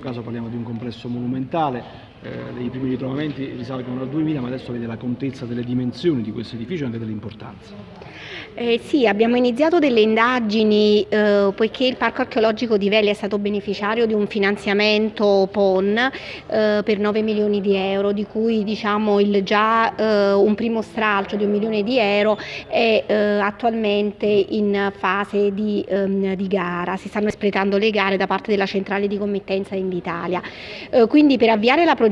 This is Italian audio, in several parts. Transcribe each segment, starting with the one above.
caso parliamo di un complesso monumentale, eh, i primi ritrovamenti risalgono al 2000 ma adesso vede la contezza delle dimensioni di questo edificio e anche dell'importanza. Eh, sì, abbiamo iniziato delle indagini eh, poiché il Parco Archeologico di Veli è stato beneficiario di un finanziamento PON eh, per 9 milioni di euro, di cui diciamo, il, già eh, un primo stralcio di un milione di euro è eh, attualmente in fase di, ehm, di, gara, si stanno espletando le gare da parte della centrale di committenza Invitalia. Eh, quindi per avviare la progettazione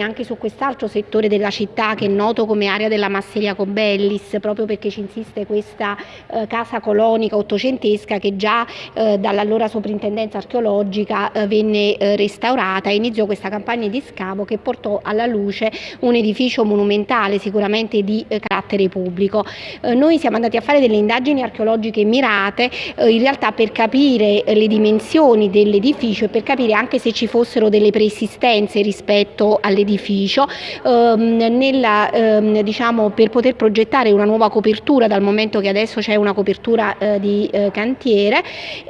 anche su quest'altro settore della città che è noto come area della Masseria Cobellis, proprio perché ci insiste questa eh, casa colonica ottocentesca che già eh, dall'allora soprintendenza archeologica eh, venne eh, restaurata e iniziò questa campagna di scavo che portò alla luce un edificio monumentale sicuramente di eh, carattere pubblico. Eh, noi siamo andati a fare delle indagini archeologiche mirate in realtà per capire le dimensioni dell'edificio e per capire anche se ci fossero delle preesistenze rispetto all'edificio ehm, ehm, diciamo, per poter progettare una nuova copertura dal momento che adesso c'è una copertura eh, di eh, cantiere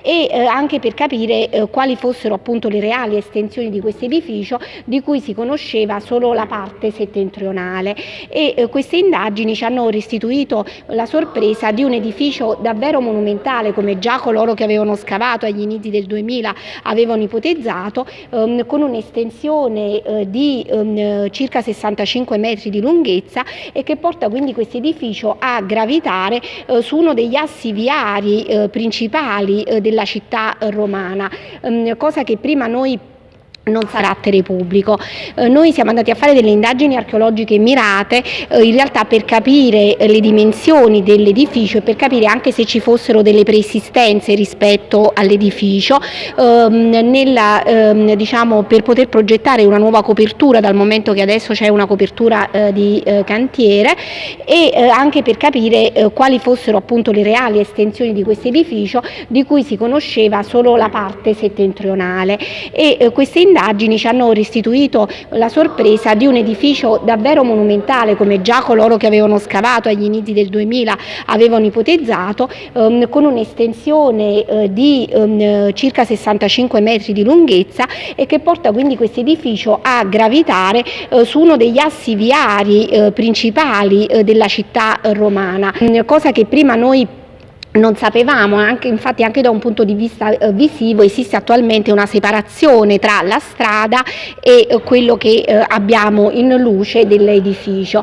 e eh, anche per capire eh, quali fossero appunto le reali estensioni di questo edificio di cui si conosceva solo la parte settentrionale. E eh, queste indagini ci hanno restituito la sorpresa di un edificio davvero monumentale come già coloro che avevano scavato agli inizi del 2000 avevano ipotizzato ehm, con un'estensione eh, di ehm, circa 65 metri di lunghezza e che porta quindi questo edificio a gravitare eh, su uno degli assi viari eh, principali eh, della città romana, ehm, cosa che prima noi non carattere pubblico. Eh, noi siamo andati a fare delle indagini archeologiche mirate eh, in realtà per capire eh, le dimensioni dell'edificio e per capire anche se ci fossero delle preesistenze rispetto all'edificio ehm, ehm, diciamo, per poter progettare una nuova copertura dal momento che adesso c'è una copertura eh, di eh, cantiere e eh, anche per capire quali fossero appunto le reali estensioni di questo edificio di cui si conosceva solo la parte settentrionale e queste indagini ci hanno restituito la sorpresa di un edificio davvero monumentale come già coloro che avevano scavato agli inizi del 2000 avevano ipotizzato ehm, con un'estensione eh, di ehm, circa 65 metri di lunghezza e che porta quindi questo edificio a gravitare eh, su uno degli assi viari eh, principali eh, della città romana, cosa che prima noi non sapevamo, anche, infatti anche da un punto di vista eh, visivo esiste attualmente una separazione tra la strada e eh, quello che eh, abbiamo in luce dell'edificio,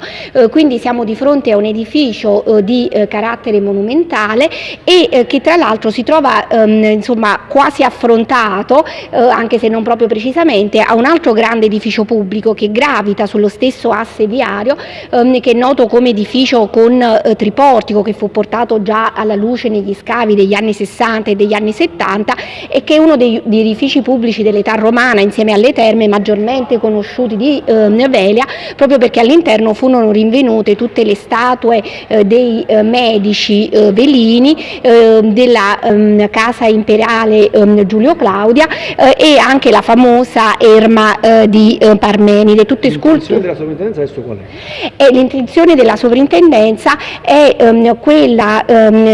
quindi siamo di fronte a un edificio di carattere monumentale e che tra l'altro si trova ehm, insomma, quasi affrontato, anche se non proprio precisamente, a un altro grande edificio pubblico che gravita sullo stesso asse viario, ehm, che è noto come edificio con triportico che fu portato già alla luce luce negli scavi degli anni 60 e degli anni 70 e che è uno degli edifici pubblici dell'età romana insieme alle terme maggiormente conosciuti di eh, Velia proprio perché all'interno furono rinvenute tutte le statue eh, dei eh, medici eh, velini eh, della ehm, casa imperiale ehm, Giulio Claudia eh, e anche la famosa erma di Parmenide, tutte sculture. della sovrintendenza adesso qual è? L'intenzione della sovrintendenza è ehm, quella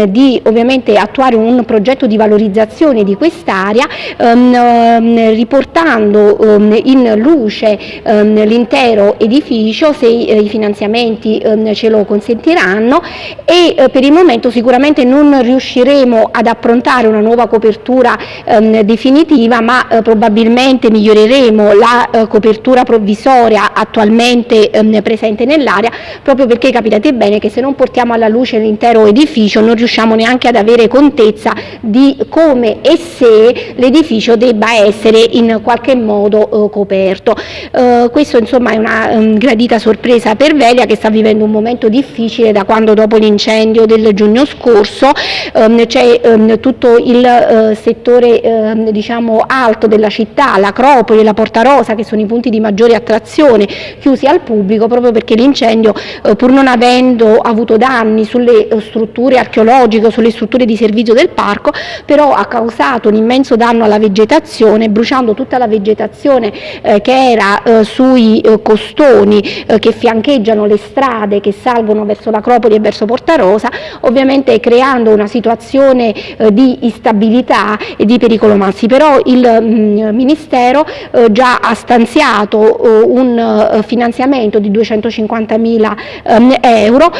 di ovviamente attuare un progetto di valorizzazione di quest'area ehm, ehm, riportando ehm, in luce ehm, l'intero edificio se i, i finanziamenti ehm, ce lo consentiranno e eh, per il momento sicuramente non riusciremo ad approntare una nuova copertura ehm, definitiva ma eh, probabilmente miglioreremo la eh, copertura provvisoria attualmente presente nell'area proprio perché capitate bene che se non portiamo alla luce l'intero edificio non riusciamo neanche ad avere contezza di come e se l'edificio debba essere in qualche modo eh, coperto. Eh, questo insomma è una um, gradita sorpresa per Velia che sta vivendo un momento difficile da quando dopo l'incendio del giugno scorso um, c'è um, tutto il uh, settore uh, diciamo alto della città, l'Acropoli la Porta Rosa che sono i punti di maggiore attrazione chiusi al pubblico proprio perché l'incendio uh, pur non avendo avuto danni sulle strutture archeologiche sulle strutture di servizio del parco, però ha causato un immenso danno alla vegetazione, bruciando tutta la vegetazione eh, che era eh, sui eh, costoni eh, che fiancheggiano le strade che salgono verso l'Acropoli e verso Porta Rosa, ovviamente creando una situazione eh, di instabilità e di pericolo massi. Però il mh, mm, Ministero eh, già ha stanziato un finanziamento di 250 mila ehm, euro,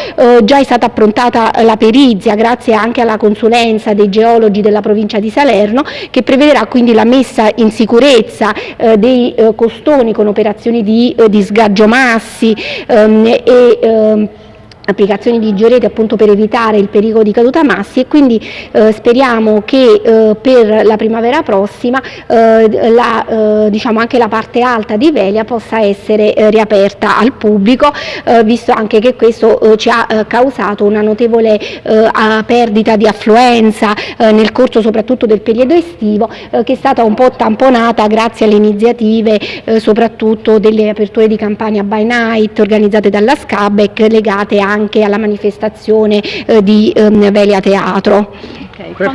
già è stata approntata la perizia grazie anche alla consulenza dei geologi della provincia di Salerno che prevederà quindi la messa in sicurezza eh, dei eh, costoni con operazioni di, eh, di sgaggio massi ehm, e ehm, applicazioni di georete appunto per evitare il pericolo di caduta massi e quindi eh, speriamo che eh, per la primavera prossima eh, la, eh, diciamo anche la parte alta di Velia possa essere eh, riaperta al pubblico eh, visto anche che questo ci ha causato una notevole perdita di affluenza nel corso soprattutto del periodo estivo che è stata un po' tamponata grazie alle iniziative soprattutto delle aperture di campagna by night organizzate dalla SCABEC legate anche alla manifestazione eh, di ehm, Velia Teatro.